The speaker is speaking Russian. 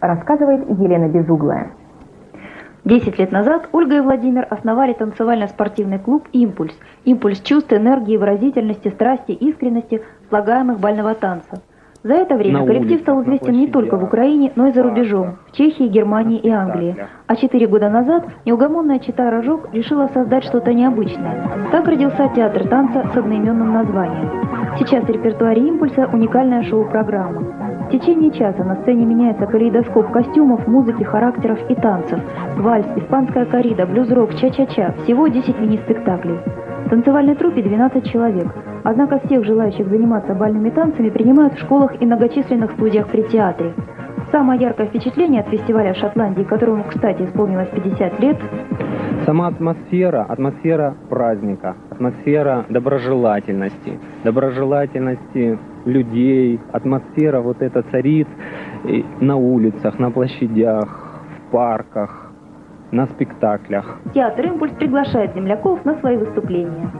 рассказывает Елена Безуглая. Десять лет назад Ольга и Владимир основали танцевально-спортивный клуб «Импульс». Импульс чувств, энергии, выразительности, страсти, искренности, слагаемых бального танца. За это время На коллектив улицах, стал известен не только в Украине, но и за рубежом, в Чехии, Германии и Англии. А четыре года назад неугомонная чита Рожок решила создать что-то необычное. Так родился театр танца с одноименным названием. Сейчас в репертуаре «Импульса» уникальная шоу-программа. В течение часа на сцене меняется калейдоскоп костюмов, музыки, характеров и танцев. Вальс, испанская коррида, блюз-рок, ча-ча-ча. Всего 10 мини-спектаклей. В танцевальной труппе 12 человек. Однако всех желающих заниматься бальными танцами принимают в школах и многочисленных студиях при театре. Самое яркое впечатление от фестиваля в Шотландии, которому, кстати, исполнилось 50 лет, Сама атмосфера, атмосфера праздника, атмосфера доброжелательности, доброжелательности людей, атмосфера вот эта царит на улицах, на площадях, в парках, на спектаклях. театр «Импульс» приглашает земляков на свои выступления.